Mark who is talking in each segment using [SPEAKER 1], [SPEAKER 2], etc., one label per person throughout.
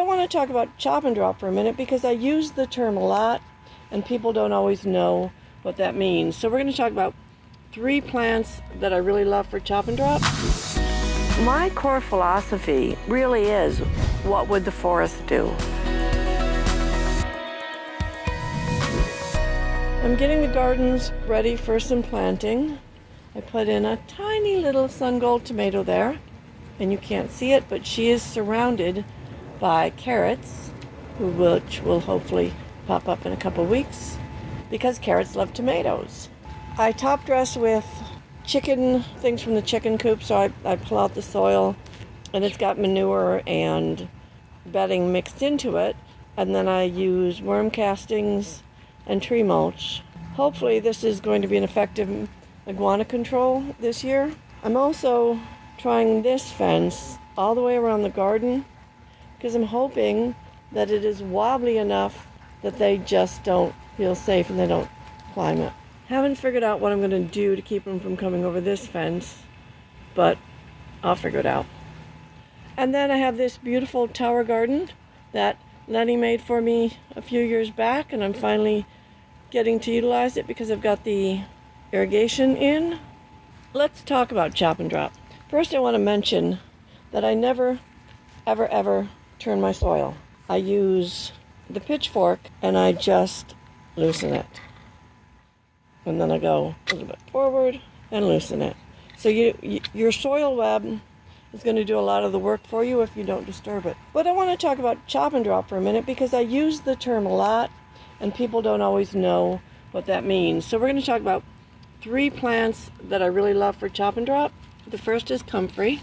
[SPEAKER 1] I want to talk about chop and drop for a minute because I use the term a lot and people don't always know what that means. So we're going to talk about three plants that I really love for chop and drop. My core philosophy really is what would the forest do? I'm getting the gardens ready for some planting. I put in a tiny little sun gold tomato there, and you can't see it, but she is surrounded by carrots, which will hopefully pop up in a couple weeks because carrots love tomatoes. I top dress with chicken things from the chicken coop, so I, I pull out the soil and it's got manure and bedding mixed into it, and then I use worm castings and tree mulch. Hopefully, this is going to be an effective iguana control this year. I'm also trying this fence all the way around the garden because I'm hoping that it is wobbly enough that they just don't feel safe and they don't climb it. Haven't figured out what I'm going to do to keep them from coming over this fence, but I'll figure it out. And then I have this beautiful tower garden that Lenny made for me a few years back, and I'm finally getting to utilize it because I've got the irrigation in. Let's talk about chop and drop. First, I want to mention that I never, ever, ever turn my soil. I use the pitchfork and I just loosen it. And then I go a little bit forward and loosen it. So you, you, your soil web is going to do a lot of the work for you if you don't disturb it. But I want to talk about chop and drop for a minute because I use the term a lot and people don't always know what that means. So we're going to talk about three plants that I really love for chop and drop. The first is comfrey.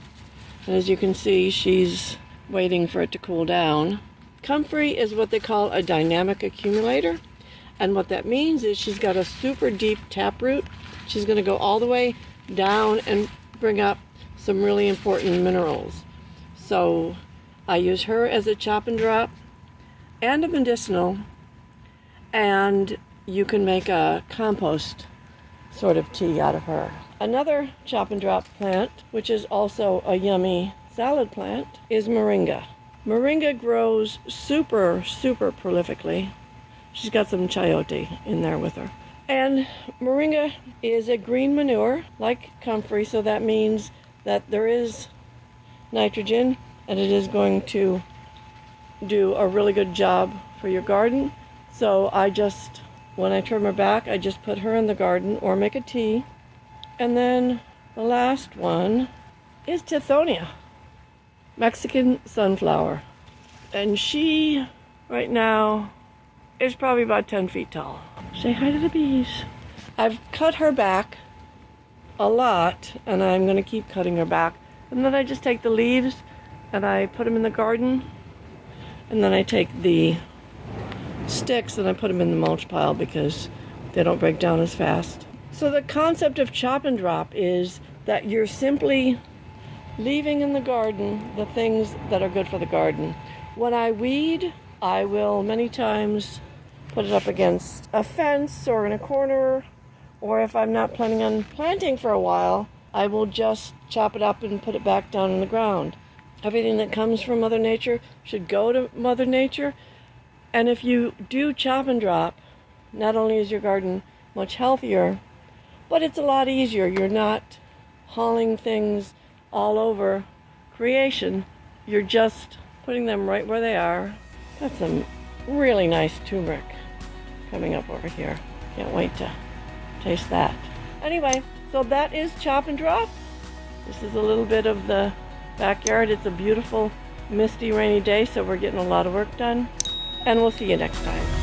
[SPEAKER 1] And as you can see, she's waiting for it to cool down. Comfrey is what they call a dynamic accumulator. And what that means is she's got a super deep taproot. She's going to go all the way down and bring up some really important minerals. So I use her as a chop and drop and a medicinal. And you can make a compost sort of tea out of her. Another chop and drop plant, which is also a yummy salad plant, is moringa. Moringa grows super, super prolifically. She's got some chayote in there with her. And moringa is a green manure like comfrey, so that means that there is nitrogen and it is going to do a really good job for your garden. So I just, when I trim her back, I just put her in the garden or make a tea. And then the last one is Tithonia. Mexican sunflower. And she, right now, is probably about 10 feet tall. Say hi to the bees. I've cut her back a lot, and I'm going to keep cutting her back. And then I just take the leaves and I put them in the garden. And then I take the sticks and I put them in the mulch pile because they don't break down as fast. So the concept of chop and drop is that you're simply leaving in the garden the things that are good for the garden. When I weed, I will many times put it up against a fence or in a corner, or if I'm not planning on planting for a while, I will just chop it up and put it back down in the ground. Everything that comes from Mother Nature should go to Mother Nature. And if you do chop and drop, not only is your garden much healthier, but it's a lot easier. You're not hauling things all over creation. You're just putting them right where they are. That's some really nice turmeric coming up over here. Can't wait to taste that. Anyway, so that is chop and drop. This is a little bit of the backyard. It's a beautiful, misty, rainy day, so we're getting a lot of work done. And we'll see you next time.